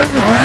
Oh,